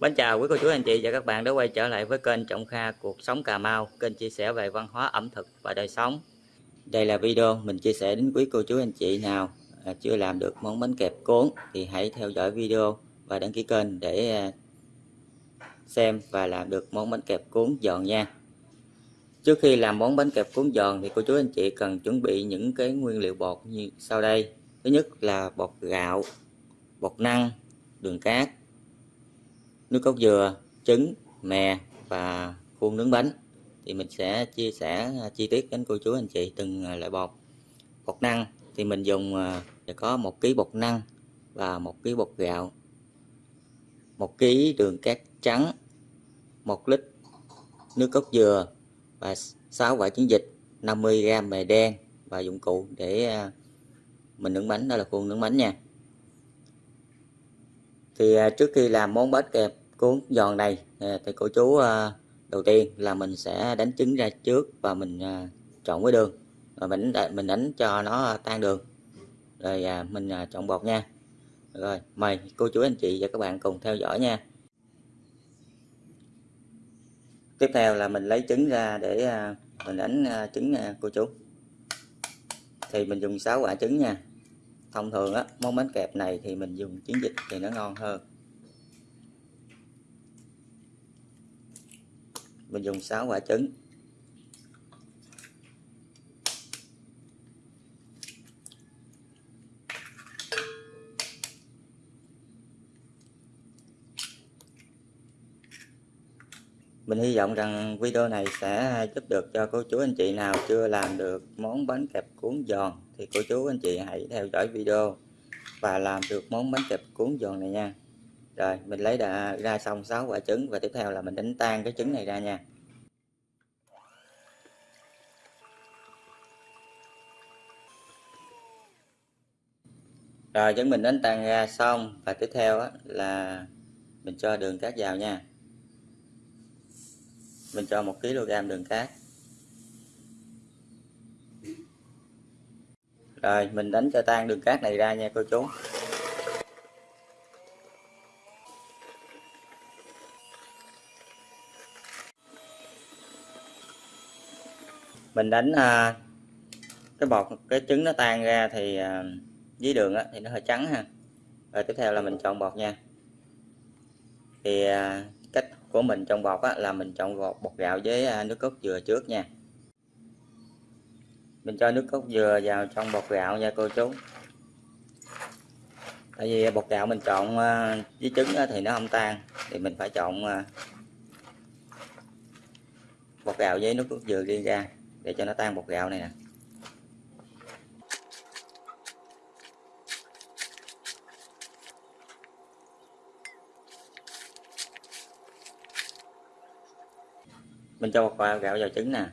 Mến chào quý cô chú anh chị và các bạn đã quay trở lại với kênh Trọng Kha Cuộc Sống Cà Mau. Kênh chia sẻ về văn hóa ẩm thực và đời sống. Đây là video mình chia sẻ đến quý cô chú anh chị nào à, chưa làm được món bánh kẹp cuốn Thì hãy theo dõi video và đăng ký kênh để à, xem và làm được món bánh kẹp cuốn giòn nha. Trước khi làm món bánh kẹp cuốn giòn thì cô chú anh chị cần chuẩn bị những cái nguyên liệu bột như sau đây. Thứ nhất là bột gạo, bột năng, đường cát nước cốt dừa, trứng, mè và khuôn nướng bánh. Thì mình sẽ chia sẻ à, chi tiết đến cô chú anh chị từng à, loại bột. Bột năng thì mình dùng à, có một ký bột năng và một ký bột gạo, một ký đường cát trắng, một lít nước cốt dừa và 6 quả trứng vịt 50g mè đen và dụng cụ để mình nướng bánh. Đó là khuôn nướng bánh nha. Thì trước khi làm món bánh kẹp cuốn giòn này ờ, thì cô chú ờ, đầu tiên là mình sẽ đánh trứng ra trước và mình ờ, chọn với đường. Rồi mình mình đánh cho nó tan đường. Rồi mình chọn bột nha. Rồi, mời cô chú, anh chị và các bạn cùng theo dõi nha. Tiếp theo là mình lấy trứng ra để mình đánh trứng nha cô chú. Thì mình dùng 6 quả trứng nha. Thông thường á, món bánh kẹp này thì mình dùng trứng vịt thì nó ngon hơn. Mình dùng 6 quả trứng. Mình hy vọng rằng video này sẽ giúp được cho cô chú anh chị nào chưa làm được món bánh kẹp cuốn giòn thì cô chú anh chị hãy theo dõi video và làm được món bánh kẹp cuốn giòn này nha rồi, mình lấy đã ra xong 6 quả trứng và tiếp theo là mình đánh tan cái trứng này ra nha. Rồi trứng mình đánh tan ra xong và tiếp theo là mình cho đường cát vào nha. Mình cho một kg đường cát. Rồi, mình đánh cho tan đường cát này ra nha cô chú. Mình đánh à, cái bọt cái trứng nó tan ra thì à, với đường á, thì nó hơi trắng ha. Rồi tiếp theo là mình chọn bọt nha. Thì à, cách của mình trong bọt á, là mình chọn bọt, bọt gạo với à, nước cốt dừa trước nha. Mình cho nước cốt dừa vào trong bọt gạo nha cô chú. Tại vì bột gạo mình chọn à, với trứng thì nó không tan thì mình phải chọn à, bột gạo với nước cốt dừa riêng ra để cho nó tan bột gạo này nè. Mình cho bột gạo vào trứng nè.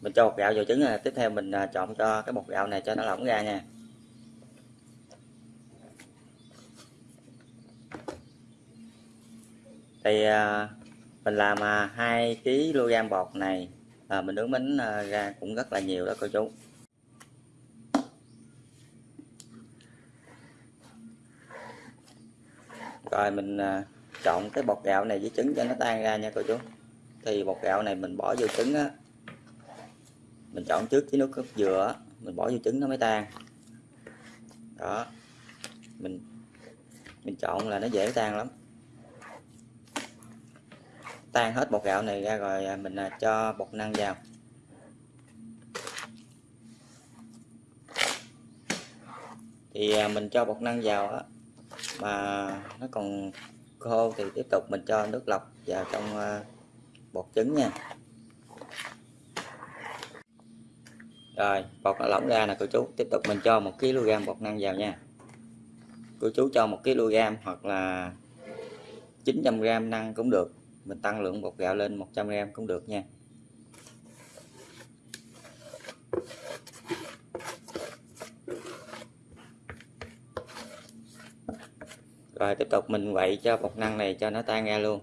Mình cho bột gạo vào trứng nè. Tiếp theo mình trộn chọn cho cái bột gạo này cho nó lỏng ra nha. Thì à, mình làm à, hai kg bột này à, mình nướng bánh à, ra cũng rất là nhiều đó cô chú. Rồi mình à, trộn cái bột gạo này với trứng cho nó tan ra nha cô chú. Thì bột gạo này mình bỏ vô trứng á. Mình chọn trước với nước cốt dừa mình bỏ vô trứng nó mới tan. Đó. Mình mình chọn là nó dễ tan lắm tan hết bột gạo này ra rồi à, mình à, cho bột năng vào. Thì à, mình cho bột năng vào á, mà nó còn khô thì tiếp tục mình cho nước lọc vào trong bột trứng nha. Rồi, bột nó lỏng ra nè cô chú, tiếp tục mình cho một kg bột năng vào nha. Cô chú cho một kg hoặc là 900 g năng cũng được mình tăng lượng bột gạo lên 100g cũng được nha. Rồi, tiếp tục mình quậy cho bột năng này cho nó tan ra luôn.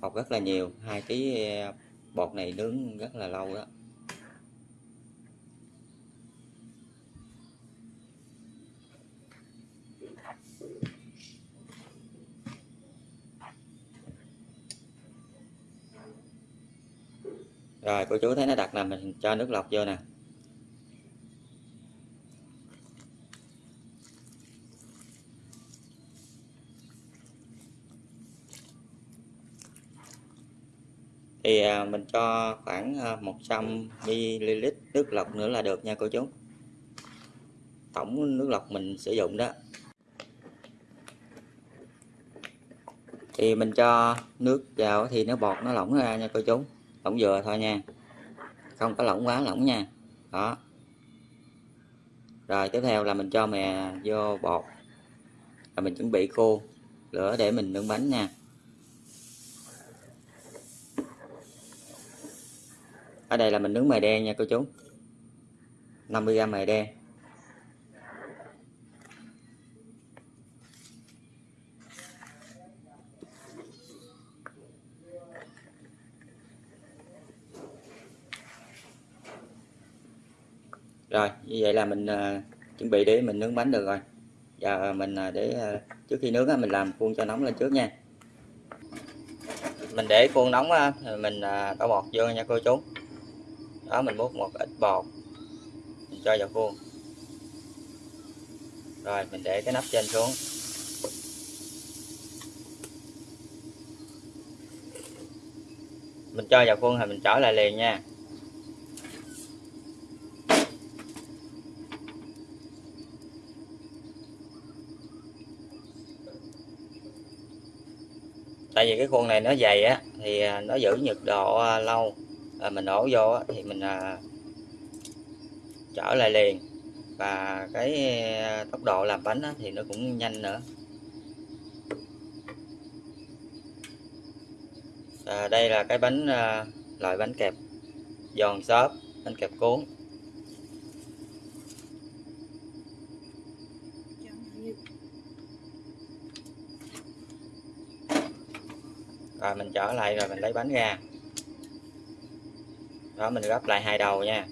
Bột rất là nhiều, hai ký ờ, bột này nướng rất là lâu đó. Rồi, cô chú thấy nó đặt là mình cho nước lọc vô nè. Thì à, mình cho khoảng à, 100 ml nước lọc nữa là được nha cô chú. Tổng nước lọc mình sử dụng đó. Thì mình cho nước vào thì nó bọt, nó lỏng ra nha cô chú lỏng vừa thôi nha. Không có lỏng quá, lỏng nha. Đó. Rồi, tiếp theo là mình cho mè vô bột. Và mình chuẩn bị khô lửa để mình nướng bánh nha. Ở đây là mình nướng mè đen nha cô chú. 50g mè đen. Rồi như vậy là mình à, chuẩn bị để mình nướng bánh được rồi. Giờ mình à, để à, trước khi nướng á mình làm khuôn cho nóng lên trước nha. Mình để khuôn nóng uh, mình uh, đổ bột vô nha cô chú. Đó mình múc một ít bột mình cho vào khuôn. Rồi mình để cái nắp trên xuống. Mình cho vào khuôn thì mình trở lại liền nha. Tại vì cái khuôn này nó dày á thì à, nó giữ nhiệt độ à, lâu. À, mình đổ vô á, thì mình à, trở lại liền. Và cái à, tốc độ làm bánh á, thì nó cũng nhanh nữa. À, đây là cái bánh à, loại bánh kẹp giòn xốp bánh kẹp cuốn. Rồi, mình trở lại rồi mình lấy bánh ra. Đó, mình gấp lại hai đầu nha.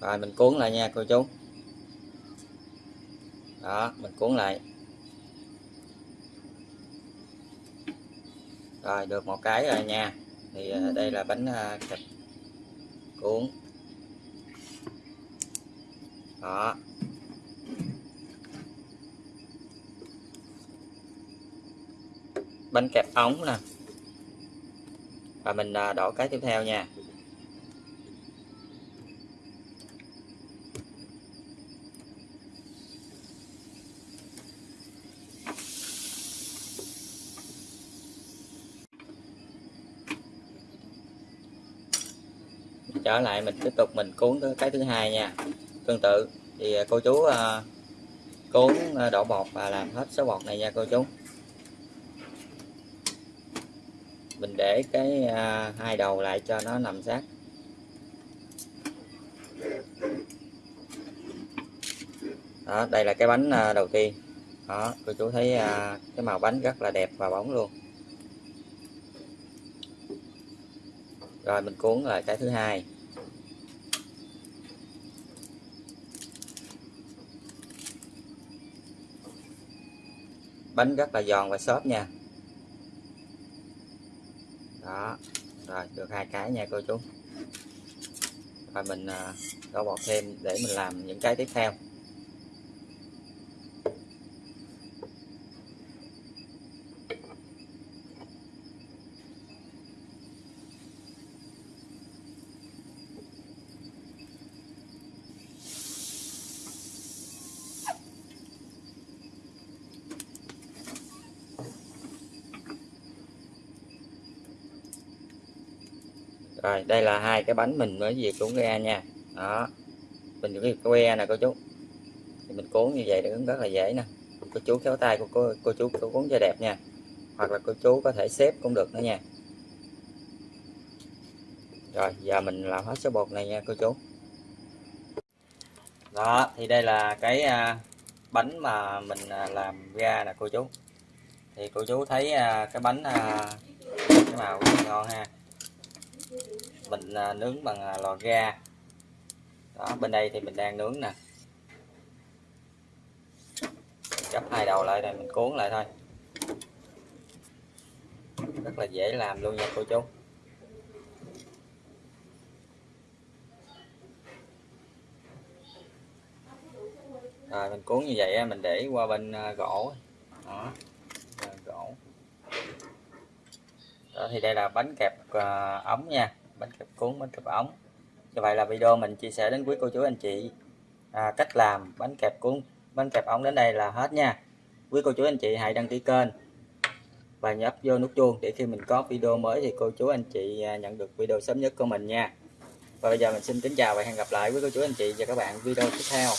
Rồi, mình cuốn lại nha, cô chú. Đó, mình cuốn lại. Rồi, được một cái rồi nha. Thì à, đây là bánh à, thịt cuốn. Đó. Bánh kẹp ống nè. Và mình à, đổ cái tiếp theo nha. Trở lại mình tiếp tục mình cuốn cái thứ hai nha. Tương tự, thì à, cô chú à, cuốn đổ bột và làm hết số bột này nha cô chú mình để cái à, hai đầu lại cho nó nằm sát. Đó đây là cái bánh à, đầu tiên. Đó cô chú thấy à, cái màu bánh rất là đẹp và bóng luôn. Rồi mình cuốn lại cái thứ hai. Bánh rất là giòn và xốp nha đó rồi được hai cái nha cô chú. Và mình à, đổ thêm để mình làm những cái tiếp theo. Rồi đây là hai cái bánh mình mới vừa cuốn ra nha. Đó mình cái que nè cô chú. Thì mình cuốn như vậy cũng rất là dễ nè. Cô chú kéo tay của cô, cô chú cô cuốn cho đẹp nha. Hoặc là cô chú có thể xếp cũng được nữa nha. Rồi giờ mình làm hết số bột này nha cô chú. Đó thì đây là cái à, bánh mà mình à, làm ra nè cô chú. Thì cô chú thấy à, cái bánh cái màu ngon ha mình à, nướng bằng à, lò ga. Đó bên đây thì mình đang nướng nè. Gấp hai đầu lại rồi mình cuốn lại thôi. Rất là dễ làm luôn nha cô chú. Rồi mình cuốn như vậy mình để qua bên à, gỗ. Đó Rồi, gỗ đó thì đây là bánh kẹp uh, ống nha. Bánh kẹp cuốn bánh kẹp ống. Như vậy là video mình chia sẻ đến quý cô chú anh chị à, cách làm bánh kẹp cuốn bánh kẹp ống đến đây là hết nha. Quý cô chú anh chị hãy đăng ký kênh và nhấp vô nút chuông để khi mình có video mới thì cô chú anh chị à, nhận được video sớm nhất của mình nha. Và bây giờ mình xin kính chào và hẹn gặp lại quý cô chú anh chị và các bạn video tiếp theo.